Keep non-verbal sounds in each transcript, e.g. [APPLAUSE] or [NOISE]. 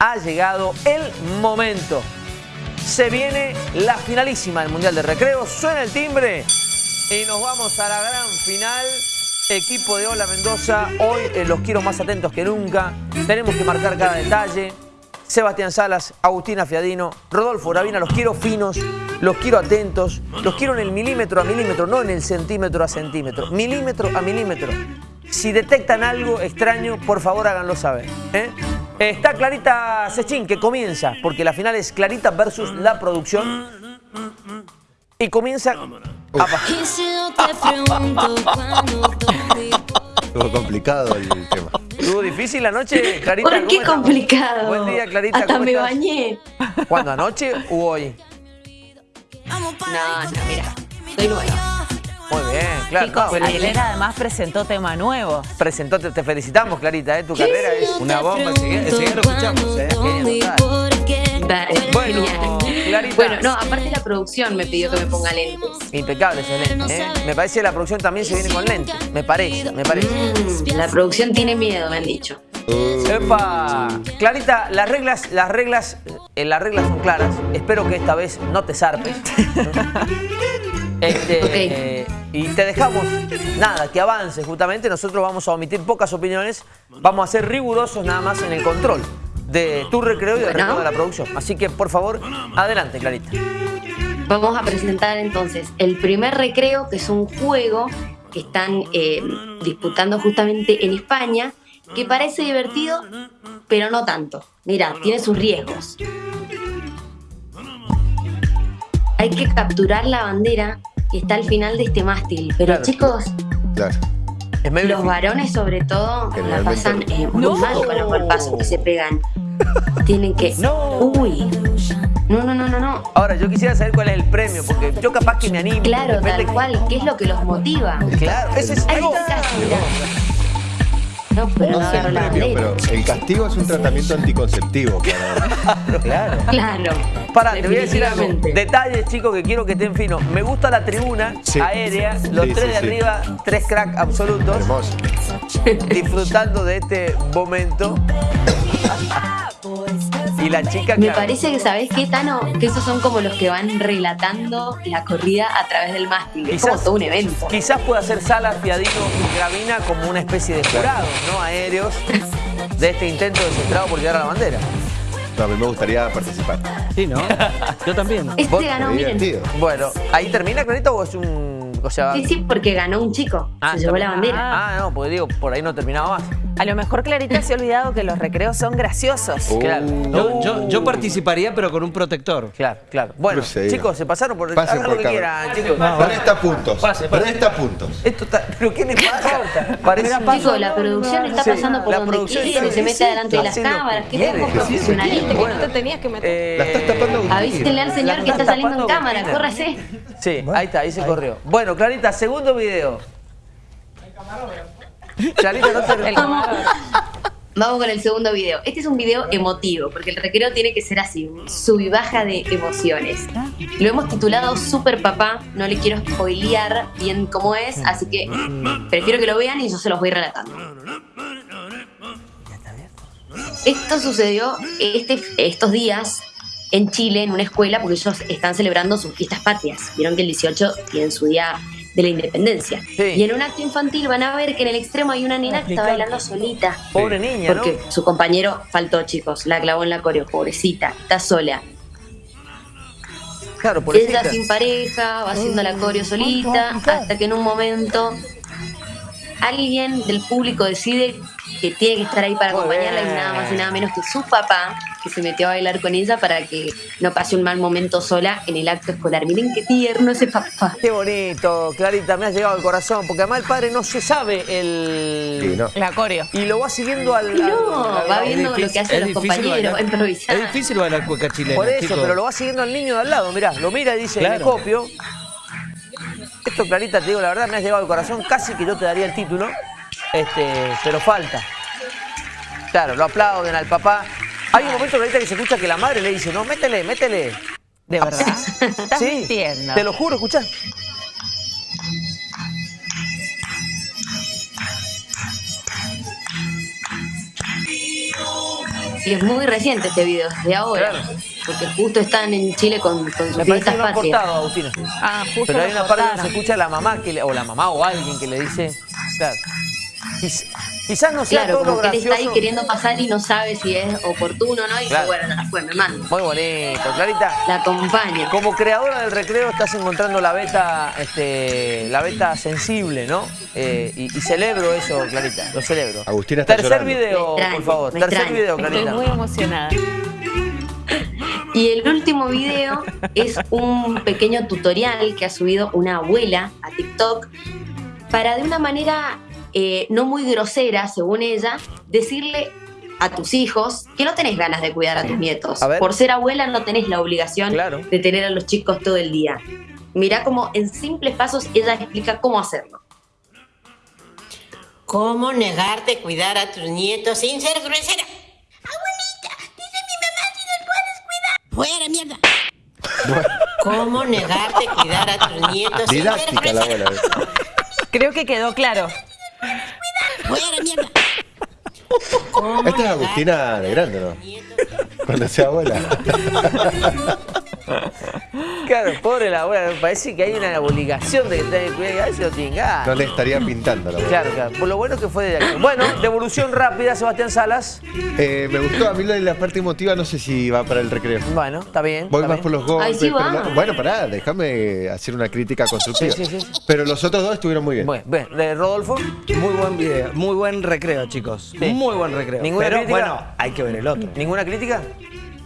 ha llegado el momento. Se viene la finalísima del Mundial de Recreo, suena el timbre y nos vamos a la gran final. Equipo de Hola Mendoza, hoy eh, los quiero más atentos que nunca. Tenemos que marcar cada detalle. Sebastián Salas, Agustina Fiadino, Rodolfo Ravina, los quiero finos, los quiero atentos, los quiero en el milímetro a milímetro, no en el centímetro a centímetro, milímetro a milímetro. Si detectan algo extraño, por favor háganlo saber. ¿eh? Está Clarita Sechín, que comienza, porque la final es Clarita versus la producción. Y comienza... Estuvo complicado el tema. ¿Estuvo difícil la noche, Clarita? ¿Por qué complicado? Buen día, Clarita. Hasta ¿cómo me estás? bañé. ¿Cuándo, anoche u hoy? No, no, mira. Soy nueva. Muy bien, claro. Chicos, no, ayer además presentó tema nuevo. presentó, te, te felicitamos, Clarita, ¿eh? tu carrera es una bomba. Enseguida, lo escuchamos, ¿eh? Bueno. Clarita. Bueno, no, aparte la producción me pidió que me ponga lentes. Impecable ese lente, ¿eh? Me parece que la producción también se viene con lentes. Me parece, me parece. Mm, la producción tiene miedo, me han dicho. ¡Epa! Clarita, las reglas, las reglas, eh, las reglas son claras. Espero que esta vez no te zarpes. [LAUGHS] Este, Ok. eh, y te dejamos, nada, que avance justamente. Nosotros vamos a omitir pocas opiniones. Vamos a ser rigurosos nada más en el control de tu recreo y del Bueno. recreo de la producción. Así que, por favor, adelante, Clarita. Vamos a presentar entonces el primer recreo, que es un juego que están eh, disputando justamente en España, que parece divertido, pero no tanto. Mira, tiene sus riesgos. Hay que capturar la bandera que está al final de este mástil. Pero Claro. chicos, Claro. Es medio los varones sobre todo la pasan eh, muy No. mal con los golpazos que se pegan. Tienen que... No. Uy. No, no, no, no, no. Ahora, yo quisiera saber cuál es el premio, porque yo capaz que me animo. Claro, tal cual. ¿Qué es lo que los motiva? Claro, ese es... Ahí está, pero No no la bandera. pero el castigo es un tratamiento anticonceptivo. Para... [LAUGHS] Claro. Claro. Pará, te voy a decir algo. Detalles, chicos, que quiero que estén finos. Me gusta la tribuna Sí. aérea, los Sí, tres sí, de sí. arriba, tres crack absolutos, Hermoso. disfrutando de este momento. [LAUGHS] y la chica Me claro, parece que, ¿sabés qué, Tano? Que esos son como los que van relatando la corrida a través del mástil. Es como Quizás- todo un evento. Quizás pueda ser Salas, Fiadino y Gravina como una especie de jurados, ¿no? Aéreos de este intento desesperado por llegar a la bandera. No, a mí me gustaría participar. Sí, ¿no? [LAUGHS] Yo también. Este ganó, miren. Bueno, ¿ahí termina, Clarita, o es un. O sea. Sí, sí, porque ganó un chico. Ah, se llevó la bandera. Ah, no, porque digo, por ahí no terminaba más. A lo mejor Clarita se ha olvidado que los recreos son graciosos. Uh, Claro. Yo, yo, yo participaría, pero con un protector. Claro, claro. Bueno, Cruceiro. chicos, se pasaron por. Pasen hagan por lo que quieran, chicos. Presta puntos. Pase, pase. Presta puntos. Esto está, ¿Pero qué le pasa? Parece un- Chicos, la producción está Sí, pasando por la donde producción quiere, está- se mete delante de las cámaras. que quiere. profesionalistas. Bueno, te tenías que meter. eh, La estás tapando. Avísenle al señor que está saliendo en cámara, córrase. Sí, ahí está, ahí se corrió. Bueno, Clarita, segundo video. No te... Vamos con el segundo video. Este es un video emotivo, porque el recreo tiene que ser así, sub y baja de emociones. Lo hemos titulado Super Papá, no le quiero spoilear bien cómo es, así que prefiero que lo vean y yo se los voy relatando. Esto sucedió este, estos días en Chile, en una escuela, porque ellos están celebrando sus fiestas patrias. Vieron que el 18 tienen su día de la independencia. Sí. Y en un acto infantil van a ver que en el extremo hay una nena que está bailando solita. Pobre niña, ¿no? Porque su compañero faltó, chicos. La clavó en la coreo, pobrecita. Está sola. Claro, por Ella sin pareja, va haciendo la coreo solita, hasta que en un momento alguien del público decide que tiene que estar ahí para Muy acompañarla y nada más y nada menos que su papá, que se metió a bailar con ella para que no pase un mal momento sola en el acto escolar. Miren qué tierno ese papá. Qué bonito, Clarita, me has llegado al corazón, porque además el padre no se sabe el... Sí, no. La coreo. Y lo va siguiendo al... No, al- va viendo lo que hacen los difícil compañeros, va improvisar. Es difícil bailar cueca chilena, Por eso, pero lo va siguiendo al niño de al lado, mirá, lo mira y dice, Claro. me copio. Esto, Clarita, te digo la verdad, me has llegado al corazón, casi que yo te daría el título, este, pero falta. Claro, lo aplauden al papá. Hay un momento, Clarita, que se escucha que la madre le dice, no, métele, métele. ¿De verdad? [LAUGHS] Estás Sí, mintiendo. te lo juro, escuchá. Y es muy reciente este video, de ahora. Claro. Porque justo están en Chile con, con sus Me parece fiestas que no han patrias. cortado, Agustina. Ah, justo Pero hay una parte donde se escucha la mamá, que le- o la mamá o alguien que le dice, claro, quizás no sea Claro, todo lo como que él está ahí gracioso. queriendo pasar y no sabe si es oportuno o no. Y Claro. dice, bueno, fue, me mando. Muy bonito, Clarita. La acompaña. Como creadora del recreo estás encontrando la beta, este, la beta sensible, ¿no? Eh, y, y celebro eso, Clarita, lo celebro. Agustina está Tercer llorando. video, por favor. Tercer video, Estoy Clarita. muy emocionada. Y el último video es un pequeño tutorial que ha subido una abuela a TikTok para de una manera eh, no muy grosera, según ella, decirle a tus hijos que no tenés ganas de cuidar a tus nietos. A. Por ser abuela no tenés la obligación Claro. de tener a los chicos todo el día. Mirá cómo en simples pasos ella explica cómo hacerlo. ¿Cómo negarte cuidar a tus nietos sin ser grosera? Abuelita, dice mi mamá si los puedes cuidar. Fuera, mierda. ¿Cómo negarte cuidar a tus nietos [LAUGHS] sin ser Didáctica la grosera? abuela. Creo que quedó claro. Fuera, mierda. ¿Cómo Esta es Agustina de grande, ¿no? Cuando sea abuela. [LAUGHS] Claro, pobre la abuela, me parece que hay una obligación de que tenga que cuidar y a ver si lo tiene ganas. No le estaría pintando la abuela. Claro, claro. Por lo bueno que fue de acción. Bueno, devolución rápida, Sebastián Salas. Eh, me gustó a mí de la parte emotiva, no sé si va para el recreo. Bueno, está bien. Voy está más bien. por los golpes. Sí va. la- bueno, pará, déjame hacer una crítica constructiva. Sí, sí, sí. Pero los otros dos estuvieron muy bien. Bueno, bien. Eh, Rodolfo. Muy buen video, muy buen recreo, chicos. Sí. Muy buen recreo. ¿Ninguna Pero crítica? bueno, hay que ver el otro. ¿Ninguna crítica?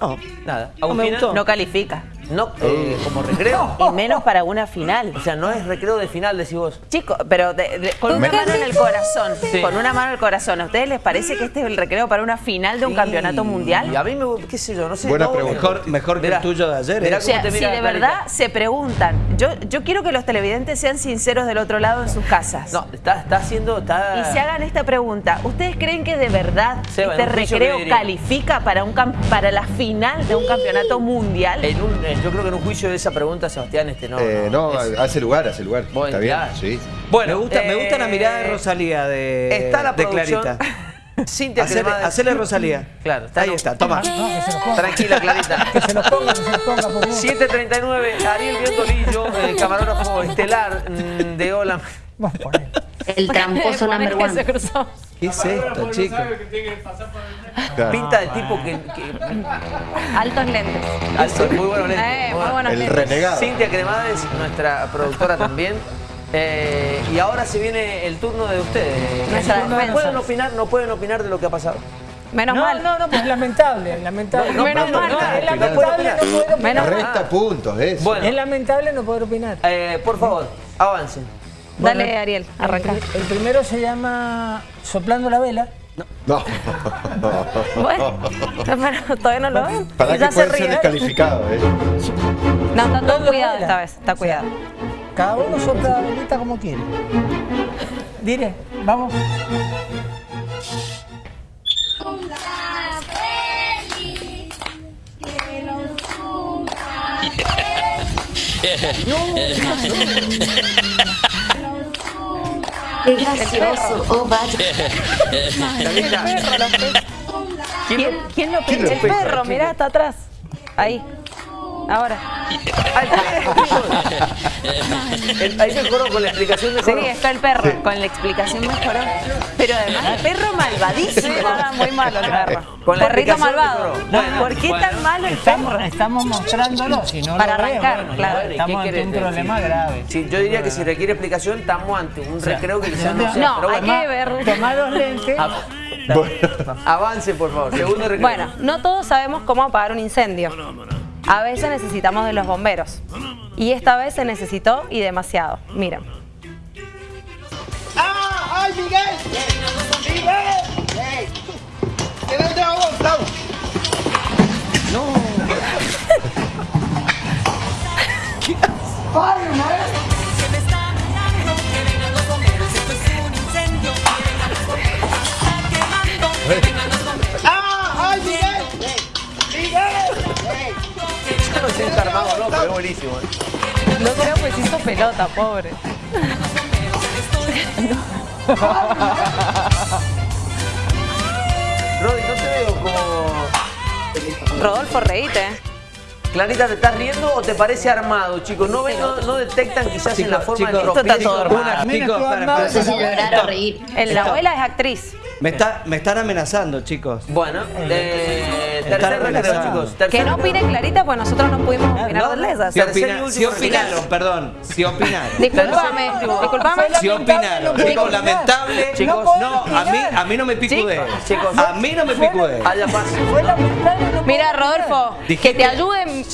No, Nada. No me Agustina. gustó. No califica. No, eh, como recreo. [LAUGHS] Y menos para una final. O sea, no es recreo de final, decís vos. Chicos, pero de- de- con una mano en el corazón, Sí. con una mano en el corazón, ¿a ustedes les parece que este es el recreo para una final de un campeonato Y mundial? a mí me, qué sé yo, no sé. Buena no, pregunta. Mejor- mejor que el tuyo de ayer, ¿eh? O cómo sea, te si de Clarita. verdad se preguntan, yo, yo quiero que los televidentes sean sinceros del otro lado en sus casas. No, está, está haciendo. Está... Y se hagan esta pregunta. ¿Ustedes creen que de verdad Seba, este recreo califica para, un cam- para la final de un campeonato mundial? En un- eh, yo creo que en un juicio de esa pregunta, Sebastián, este no. Eh, no, es- hace lugar, hace lugar. Bueno, Está bien, sí. Bueno, me gusta, me gusta la eh, mirada de Rosalía de, Está la de. Clarita. [LAUGHS] Cintia Hacele, Rosalía. Claro, está Ahí no- está, toma. Tranquila, Clarita. Que se los ponga, que se los [LAUGHS] ponga, por favor. 739, Ariel Biondolillo, el camarógrafo estelar mm, de Hola. Vamos por ahí. El tramposo number one. se cruzó. ¿Qué es esto, chicos? Claro. Pinta de tipo que. que- Altos lentes. alto, muy bueno lente, Eh, muy buenos El lentes. renegado. Cintia Cremades, nuestra productora también. Eh, y ahora se viene el turno de ustedes. Nuestra no, defensa. pueden opinar, no pueden opinar de lo que ha pasado. Menos No, mal. no, no, pues lamentable, lamentable. No, no, Menos no, mal. no, es lamentable no poder opinar. Menos. Resta puntos, eso. Bueno, Es lamentable no poder opinar. eh, por favor, avancen. Dale, Bueno, Ariel, arranca. El, el primero se llama Soplando la vela. No. [LAUGHS] Bueno, pero todavía no lo ven. Para Ya que se puede ser ríe. descalificado, ¿eh? No, está todo cuidado esta vez, está cuidado. Cada uno sopla la velita como quiere. Dire, vamos. [LAUGHS] Qué gracioso. Oh, vaya. ¿Quién, quién lo ¿Quién lo pega? El perro, mirá, está atrás. Ahí. Ahora. Ahí mejoró con la explicación de Sí, está el perro. Con la explicación mejoró. Pero además, el perro malvadísimo. Ah, muy malo el perro. Con la Perrito malvado. mejoró. Bueno, ¿Por qué bueno. tan malo el Estamos, perro? estamos mostrándolo, si no Para lo arrancar, bueno, claro. ya ¿Y qué Estamos ante un decir? problema grave. Sí, yo diría que si requiere explicación, estamos ante un recreo que quizás no No, sea. No, pero hay que ver. Tomar los lentes. av- avance, por favor. Segundo recreo. Bueno, no todos sabemos cómo apagar un incendio. A veces necesitamos de los bomberos. Y esta vez se necesitó y demasiado. Miren. Yo pelota, pobre. [LAUGHS] Rodi, no te veo como... [LAUGHS] Rodolfo, reíte. Clarita, ¿te estás riendo o te parece armado, chicos? ¿No, ven, no, no detectan quizás en la forma de Mira, chicos, tú para, armado. No sé si llorar o reír. La abuela es actriz. Me, está, me están amenazando, chicos. Bueno, eh, Está tercer recreo, chicos. tercer Que no opine Clarita, pues nosotros no pudimos opinar no, de lesas. Si, opina- último si opinaron, perdón, si opinaron. Disculpame, disculpame. Si opinaron, chicos, lamentable. Chicos, no, a mí, a mí no me picude. Chicos. a mí no me picude. No Mira. Rodolfo, que te ayuden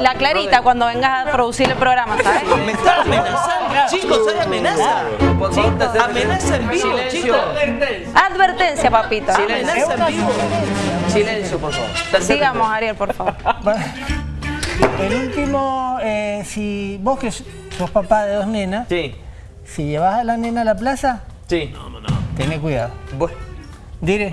la Clarita cuando vengas a producir el programa, ¿sabes? Me están amenazando. Chicos, hay amenaza. Amenaza en vivo, Silencio. chicos. Advertencia, papito. Silencio. Una sugerencia. Silencio, por favor. Sigamos. Ariel, por favor. El último, eh, si vos que sos papá de dos nenas, Sí, si llevas a la nena a la plaza, sí. Tené cuidado. Bueno. Dire.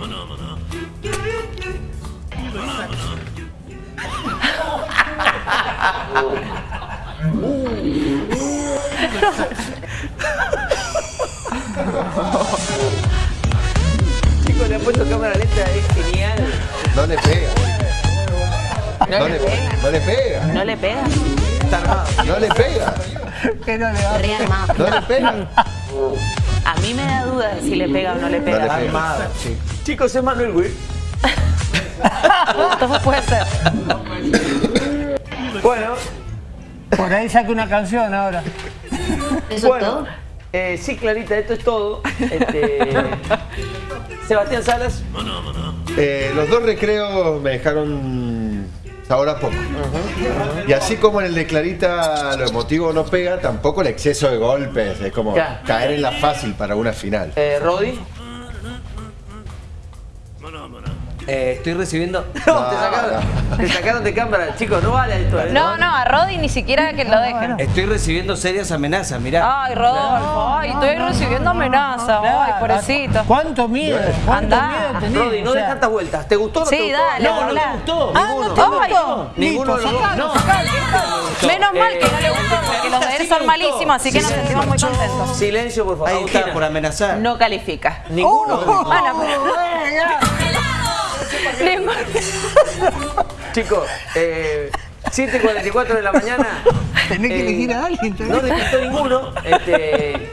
Chicos, le han puesto cámara lenta, es genial. No le pega. No le pega. No le pega. ¿No le pega? Está armado. No le pega. Que no le va a. No le pega. A mí me da duda de si le pega o no le No le pega. Armado, chicos. Chicos, es Manuel Will. [LAUGHS] Todo puede ser. Bueno, Por ahí saque una canción ahora. ¿Eso es bueno. todo? Eh, sí, Clarita, esto es todo. Este, [LAUGHS] Sebastián Salas. Eh, los dos recreos me dejaron sabor a poco. Y así como en el de Clarita lo emotivo no pega, tampoco el exceso de golpes. Es como Ya. caer en la fácil para una final. Eh, Rodi. Eh, estoy recibiendo. [LAUGHS] No, te, sacaron, te sacaron de cámara. Chicos, no vale esto. ¿eh? No, no, a Rodi ni siquiera que lo dejen. Estoy recibiendo serias amenazas, mirá. Ay, Rodolfo, ay, estoy recibiendo amenazas. Ay, pobrecito. ¿Cuánto miedo? ¿Cuánto Andá. miedo tenés? Rodi, no O des tantas vueltas. ¿Te gustó o no te Sí, gustó? dale, No, no te gustó. Ah, ¿no te gustó? Ninguno sacalo, sacalo. Menos mal que no le Eh, gustó, porque los de él son malísimos, así que nos sentimos muy contentos. Silencio, por favor. Ahí Agustina. está, por amenazar. No califica. Ninguno. [LAUGHS] Chicos, eh, 7.44 de la mañana. Tenés que eh, elegir a alguien. No despistó ninguno. Este,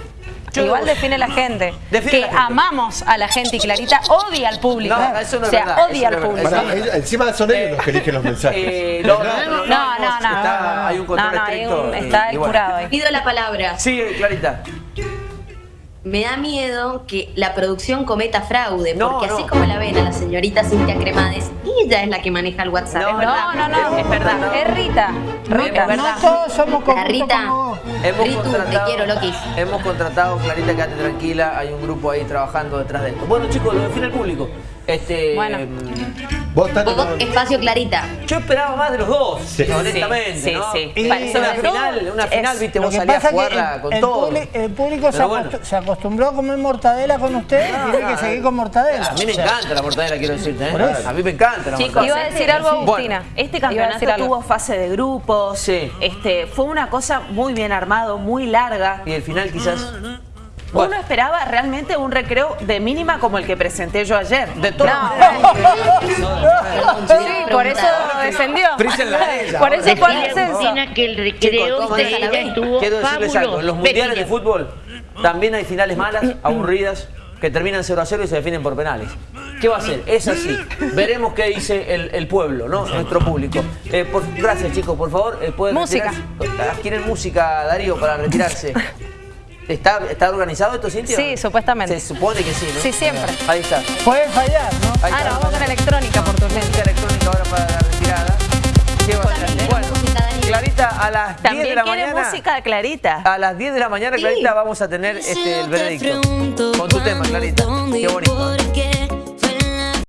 yo- Igual define la gente. Define que la gente. amamos a la gente y Clarita odia al público. No, eso no es o sea, verdad, odia eso al público. ellos- encima son ellos los que eligen los mensajes. Eh, no, no, no, no, No, no. Está- hay un control No, no, hay estricto. un- y- está y bueno. curado ahí. Pido la palabra. Sí, Clarita. Me da miedo que la producción cometa fraude, No, porque no. así como la ven a la señorita Cintia Cremades, ella es la que maneja el WhatsApp. No, es verdad. No, no, no, es verdad. Es Rita. Rita. No todos somos Rita. como vos. Hemos Ritu, te contratado, quiero, Lokis. hemos contratado, Clarita, quédate tranquila, hay un grupo ahí trabajando detrás de esto. Bueno, chicos, lo define el público. Este, Bueno. mm, Vos, Vos, espacio Clarita. Yo esperaba más de los dos, Sí. honestamente. Sí, ¿no? sí, Y sí. una final, una final, es- viste, vos salías pasa a jugarla el, con el todo. publi- el público se, bueno. acostumbró a comer mortadela con usted y tiene que seguir con mortadela. A mí me O sea, encanta la mortadela, quiero decirte. ¿eh? A mí me encanta la Chicos, mortadela. Iba a decir algo Agustina. Este Iba a campeonato tuvo fase de grupos. Sí. Este, fue una cosa muy bien armado, muy larga. Y el final quizás... Uno esperaba realmente un recreo de mínima como el que presenté yo ayer. De todas No. [LAUGHS] maneras, Sí, por eso descendió. Por eso fue que el recreo de ella estuvo quiero decirles algo. En los mundiales de fútbol también hay finales malas, aburridas, que terminan 0 a 0 y se definen por penales. ¿Qué va a hacer? Es así. Veremos qué dice el, el pueblo, ¿no? Nuestro público. Eh, por- gracias, chicos. Por favor, eh, pueden Música. retirarse? Adquieren música, Darío, para retirarse. [LAUGHS] ¿Está, ¿Está organizado esto, Cintia? Sí, supuestamente. Se supone que sí, ¿no? Sí, siempre. Ahí está. Puede fallar, ¿no? Ahí Ah, está. no, vamos con electrónica por tu Música electrónica ahora para la retirada. ¿Qué va a hacer? Bueno, música. Clarita, a las 10 de También la quiere mañana. música de Clarita. A las 10 de la mañana, Clarita, vamos a tener este, el veredicto. Con tu tema, Clarita. Qué bonito.